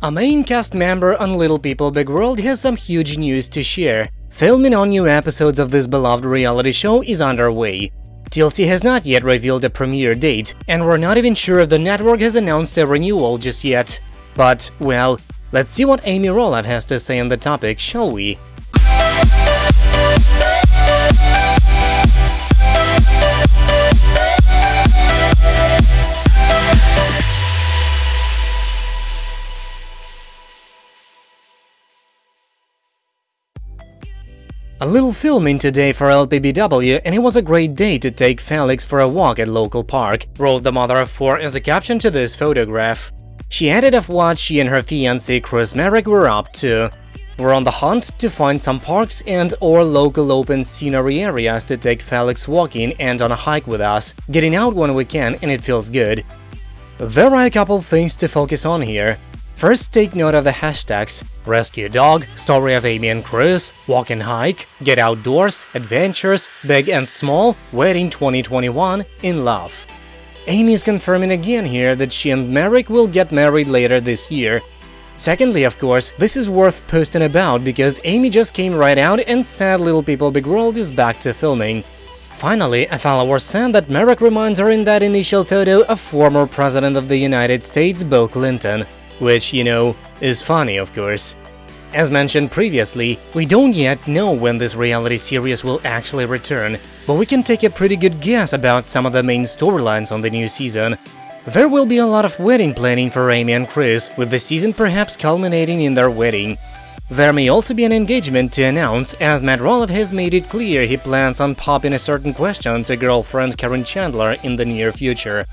A main cast member on Little People Big World has some huge news to share. Filming on new episodes of this beloved reality show is underway. TLC has not yet revealed a premiere date, and we're not even sure if the network has announced a renewal just yet. But, well, let's see what Amy Roloff has to say on the topic, shall we? A little filming today for LPBW and it was a great day to take Felix for a walk at local park, wrote the mother of four as a caption to this photograph. She added of what she and her fiancé Chris Marek were up to. We're on the hunt to find some parks and or local open scenery areas to take Felix walking and on a hike with us, getting out when we can and it feels good. There are a couple things to focus on here. First, take note of the hashtags Rescue Dog, Story of Amy and Chris, Walk and Hike, Get Outdoors, Adventures, Big and Small, Wedding 2021, In Love. Amy is confirming again here that she and Marek will get married later this year. Secondly, of course, this is worth posting about because Amy just came right out and said Little People Big World is back to filming. Finally, a follower said that Marek reminds her in that initial photo of former President of the United States Bill Clinton which, you know, is funny of course. As mentioned previously, we don't yet know when this reality series will actually return, but we can take a pretty good guess about some of the main storylines on the new season. There will be a lot of wedding planning for Amy and Chris, with the season perhaps culminating in their wedding. There may also be an engagement to announce, as Matt Roloff has made it clear he plans on popping a certain question to girlfriend Karen Chandler in the near future.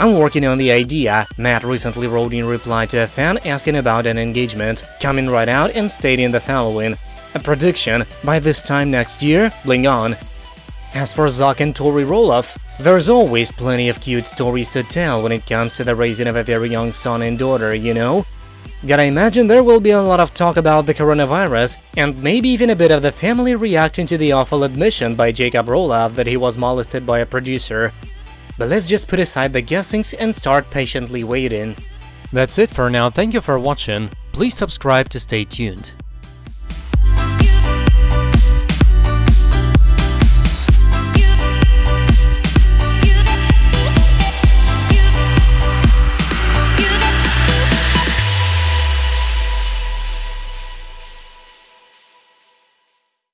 I'm working on the idea, Matt recently wrote in reply to a fan asking about an engagement, coming right out and stating the following. A prediction, by this time next year, bling on. As for Zach and Tori Roloff, there's always plenty of cute stories to tell when it comes to the raising of a very young son and daughter, you know? Gotta imagine there will be a lot of talk about the coronavirus, and maybe even a bit of the family reacting to the awful admission by Jacob Roloff that he was molested by a producer. But let's just put aside the guessings and start patiently waiting. That's it for now, thank you for watching, please subscribe to stay tuned.